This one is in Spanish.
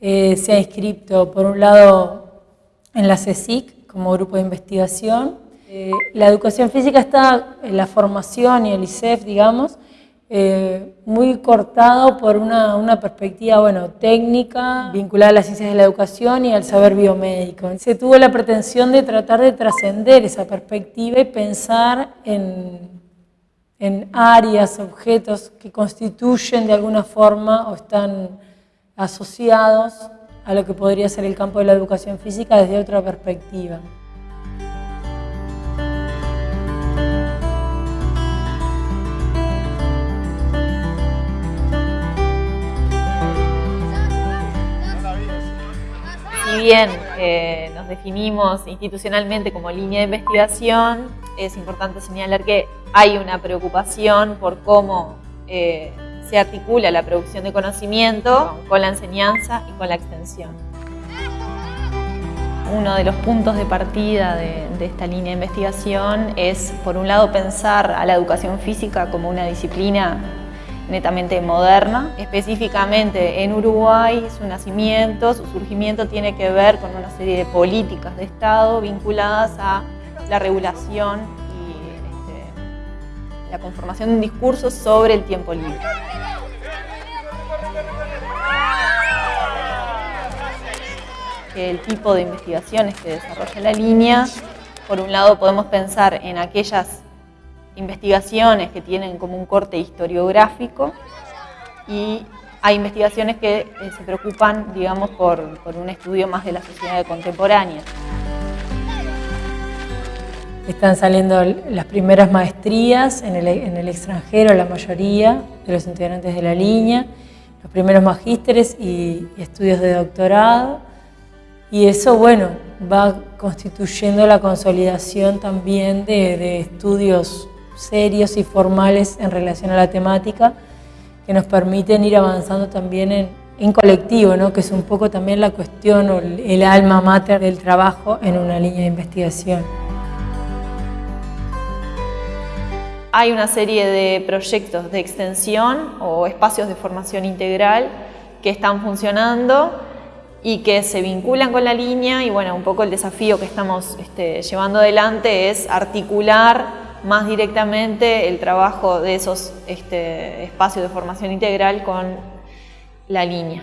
eh, se ha inscrito, por un lado, en la CSIC como grupo de investigación. Eh, la educación física está en la formación y el ICEF, digamos, eh, muy cortado por una, una, perspectiva bueno, técnica vinculada a las ciencias de la educación y al saber biomédico. Se tuvo la pretensión de tratar de trascender esa perspectiva y pensar en, en áreas, objetos que constituyen de alguna forma o están asociados a lo que podría ser el campo de la educación física desde otra perspectiva. bien eh, nos definimos institucionalmente como línea de investigación, es importante señalar que hay una preocupación por cómo eh, se articula la producción de conocimiento con la enseñanza y con la extensión. Uno de los puntos de partida de, esta línea de investigación es, por un lado, pensar a la educación física como una disciplina netamente moderna. Específicamente en Uruguay, su nacimiento, su surgimiento tiene que ver con una serie de políticas de Estado vinculadas a la regulación la conformación de un discurso sobre el tiempo libre. El tipo de investigaciones que desarrolla la línea, por un lado podemos pensar en aquellas investigaciones que tienen como un corte historiográfico y hay investigaciones que eh, se preocupan, digamos, por, un estudio más de la sociedad contemporánea. Están saliendo las primeras maestrías en el, el, extranjero, la mayoría de los integrantes de la línea, los primeros magísteres y, estudios de doctorado. Y eso, bueno, va constituyendo la consolidación también de, estudios serios y formales en relación a la temática que nos permiten ir avanzando también en, colectivo, ¿no? que es un poco también la cuestión o el alma mater del trabajo en una línea de investigación. Hay una serie de proyectos de extensión o espacios de formación integral que están funcionando y que se vinculan con la línea y bueno, un poco el desafío que estamos este, llevando adelante es articular más directamente el trabajo de esos este, espacios de formación integral con la línea.